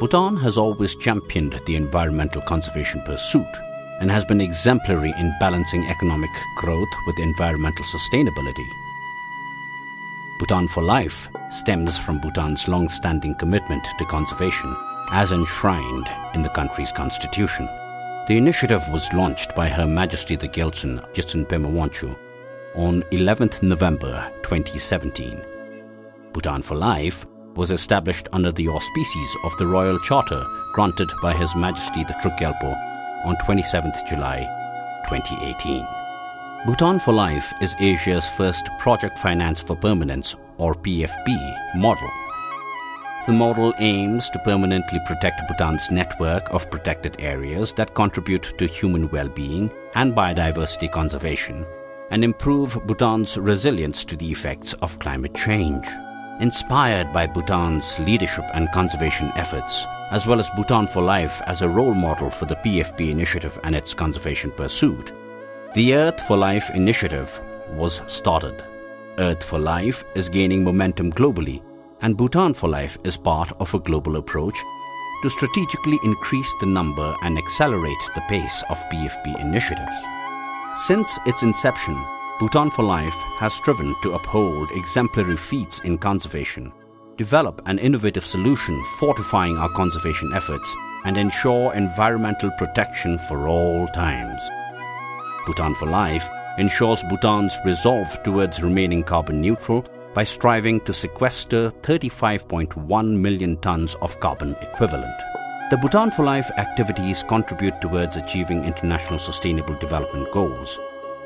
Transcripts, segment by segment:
Bhutan has always championed the environmental conservation pursuit and has been exemplary in balancing economic growth with environmental sustainability. Bhutan for Life stems from Bhutan's long-standing commitment to conservation as enshrined in the country's constitution. The initiative was launched by Her Majesty the Gyaltsuen Jetsun Pema Wangchuck on 11th November 2017. Bhutan for Life was established under the auspices of the Royal Charter granted by His Majesty the Druk Gyalpo on 27th July 2018. Bhutan for Life is Asia's first Project Finance for Permanence or PFP model. The model aims to permanently protect Bhutan's network of protected areas that contribute to human well-being and biodiversity conservation and improve Bhutan's resilience to the effects of climate change. Inspired by Bhutan's leadership and conservation efforts, as well as Bhutan for Life as a role model for the PFP initiative and its conservation pursuit, the Earth for Life initiative was started. Earth for Life is gaining momentum globally, and Bhutan for Life is part of a global approach to strategically increase the number and accelerate the pace of PFP initiatives. Since its inception, Bhutan for Life has striven to uphold exemplary feats in conservation, develop an innovative solution fortifying our conservation efforts, and ensure environmental protection for all times. Bhutan for Life ensures Bhutan's resolve towards remaining carbon neutral by striving to sequester 35.1 million tons of carbon equivalent. The Bhutan for Life activities contribute towards achieving international sustainable development goals,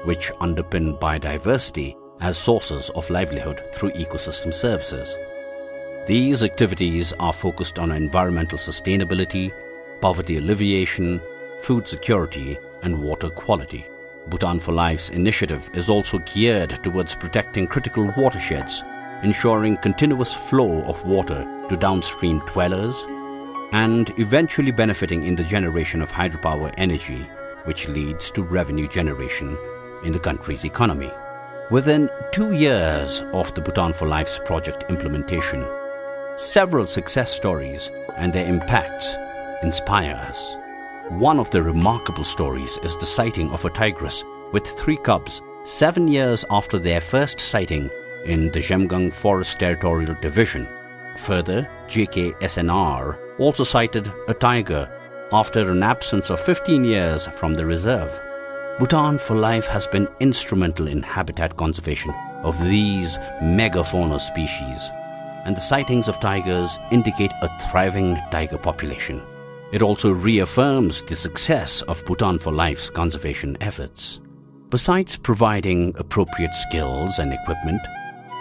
which underpin biodiversity as sources of livelihood through ecosystem services. These activities are focused on environmental sustainability, poverty alleviation, food security, and water quality. Bhutan for Life's initiative is also geared towards protecting critical watersheds, ensuring continuous flow of water to downstream dwellers, and eventually benefiting in the generation of hydropower energy, which leads to revenue generation in the country's economy. Within two years of the Bhutan for Life's project implementation, several success stories and their impacts inspire us. One of the remarkable stories is the sighting of a tigress with three cubs seven years after their first sighting in the Zhemgang Forest Territorial Division. Further, JKSNR also sighted a tiger after an absence of 15 years from the reserve. Bhutan for Life has been instrumental in habitat conservation of these megafauna species, and the sightings of tigers indicate a thriving tiger population. It also reaffirms the success of Bhutan for Life's conservation efforts. Besides providing appropriate skills and equipment,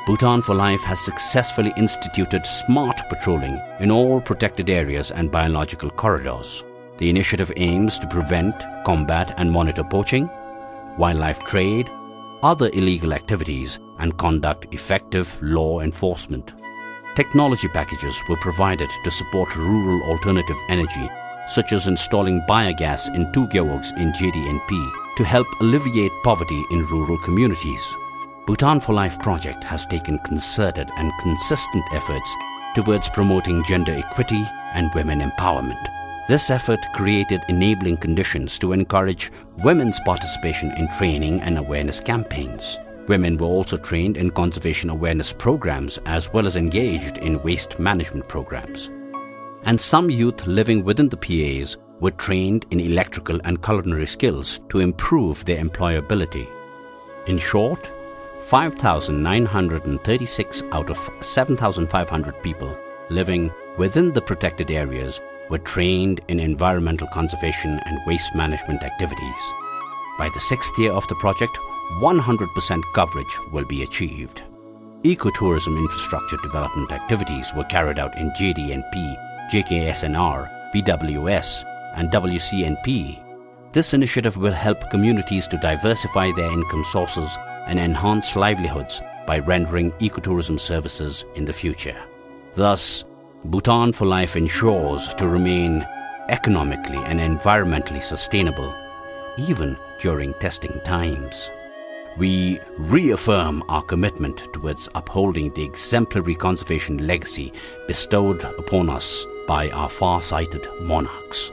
Bhutan for Life has successfully instituted smart patrolling in all protected areas and biological corridors. The initiative aims to prevent, combat and monitor poaching, wildlife trade, other illegal activities and conduct effective law enforcement. Technology packages were provided to support rural alternative energy such as installing biogas in two gewogs in JDNP to help alleviate poverty in rural communities. Bhutan for Life project has taken concerted and consistent efforts towards promoting gender equity and women empowerment. This effort created enabling conditions to encourage women's participation in training and awareness campaigns. Women were also trained in conservation awareness programs as well as engaged in waste management programs. And some youth living within the PAs were trained in electrical and culinary skills to improve their employability. In short, 5,936 out of 7,500 people living within the protected areas were trained in environmental conservation and waste management activities. By the sixth year of the project, 100% coverage will be achieved. Ecotourism infrastructure development activities were carried out in JDNP, JKSNR, BWS, and WCNP. This initiative will help communities to diversify their income sources and enhance livelihoods by rendering ecotourism services in the future. Thus, Bhutan for Life ensures to remain economically and environmentally sustainable, even during testing times. We reaffirm our commitment towards upholding the exemplary conservation legacy bestowed upon us by our far sighted monarchs.